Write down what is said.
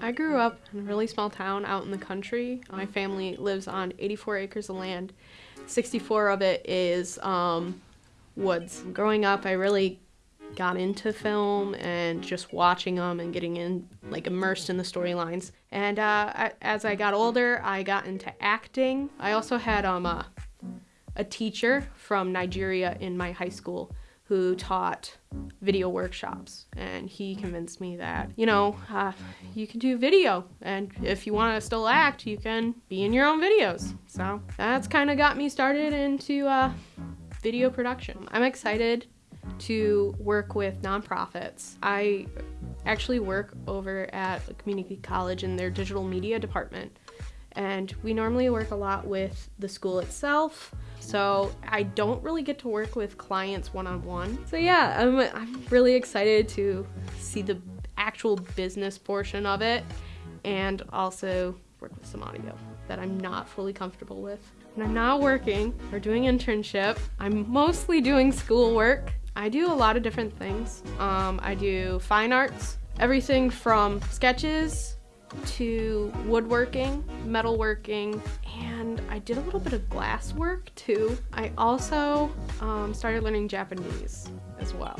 I grew up in a really small town out in the country. My family lives on 84 acres of land. 64 of it is um, woods. Growing up, I really got into film and just watching them and getting in like immersed in the storylines. And uh, I, as I got older, I got into acting. I also had um, a, a teacher from Nigeria in my high school who taught video workshops. And he convinced me that you know uh, you can do video. And if you want to still act you can be in your own videos. So that's kind of got me started into uh, video production. I'm excited to work with nonprofits. I actually work over at a community college in their digital media department and we normally work a lot with the school itself so I don't really get to work with clients one-on-one. So yeah, I'm, I'm really excited to see the actual business portion of it and also work with some audio that I'm not fully comfortable with. When I'm not working or doing internship, I'm mostly doing schoolwork. I do a lot of different things. Um, I do fine arts, everything from sketches to woodworking, metalworking, and I did a little bit of glass work too. I also um, started learning Japanese as well.